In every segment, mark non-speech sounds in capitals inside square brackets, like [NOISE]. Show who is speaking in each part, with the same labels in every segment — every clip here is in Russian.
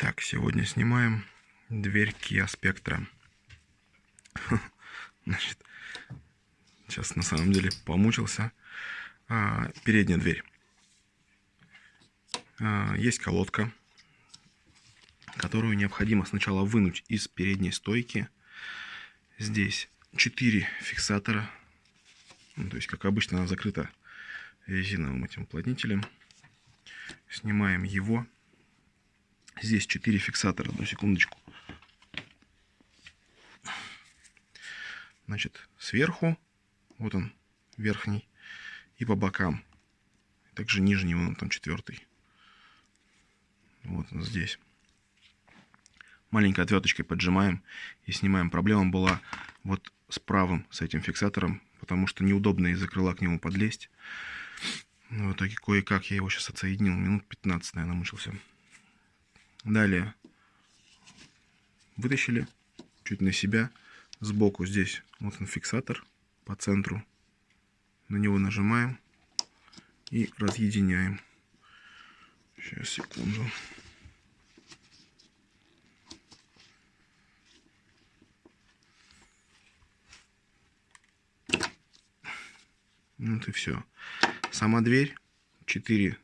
Speaker 1: Так, сегодня снимаем дверь Kia Spectra. Значит, сейчас на самом деле помучился. А, передняя дверь. А, есть колодка, которую необходимо сначала вынуть из передней стойки. Здесь 4 фиксатора. Ну, то есть, как обычно, она закрыта резиновым этим уплотнителем. Снимаем его. Здесь 4 фиксатора, одну секундочку. Значит, сверху, вот он, верхний, и по бокам. Также нижний, вон там четвертый. Вот он здесь. Маленькой отверточкой поджимаем и снимаем. Проблема была вот с правым, с этим фиксатором, потому что неудобно из-за крыла к нему подлезть. В итоге кое-как я его сейчас отсоединил. Минут 15, наверное, мучился. Далее вытащили чуть на себя. Сбоку здесь вот он фиксатор по центру. На него нажимаем и разъединяем. Сейчас, секунду. Вот и все. Сама дверь 4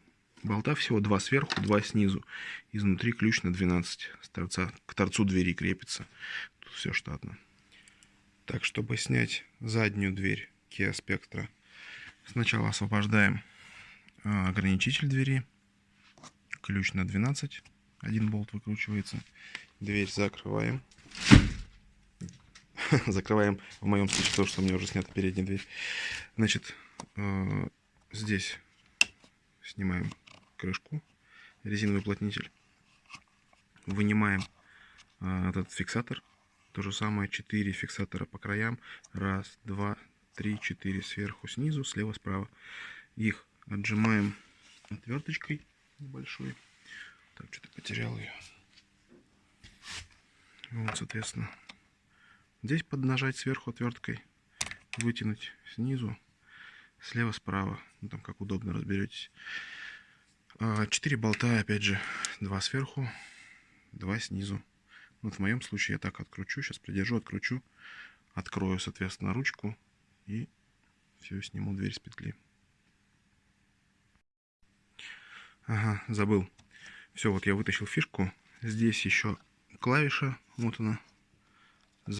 Speaker 1: болта всего, два сверху, два снизу. Изнутри ключ на 12 с торца, к торцу двери крепится. Тут все штатно. Так, чтобы снять заднюю дверь Kia Spectra, сначала освобождаем а, ограничитель двери. Ключ на 12. Один болт выкручивается. Дверь закрываем. [LAUGHS] Закрываем, в моем случае, то, что у меня уже снята передняя дверь. Значит, а, здесь снимаем крышку, резиновый уплотнитель. Вынимаем а, этот фиксатор. То же самое 4 фиксатора по краям. Раз, два, три, четыре сверху, снизу, слева, справа. Их отжимаем отверточкой небольшой. Так, что-то потерял ее. Вот, соответственно. Здесь поднажать сверху отверткой, вытянуть снизу, слева, справа. Ну, там как удобно разберетесь. А, четыре болта, опять же, два сверху, два снизу. Вот в моем случае я так откручу, сейчас придержу, откручу, открою, соответственно, ручку и все, сниму дверь с петли. Ага, забыл. Все, вот я вытащил фишку. Здесь еще клавиша, вот она,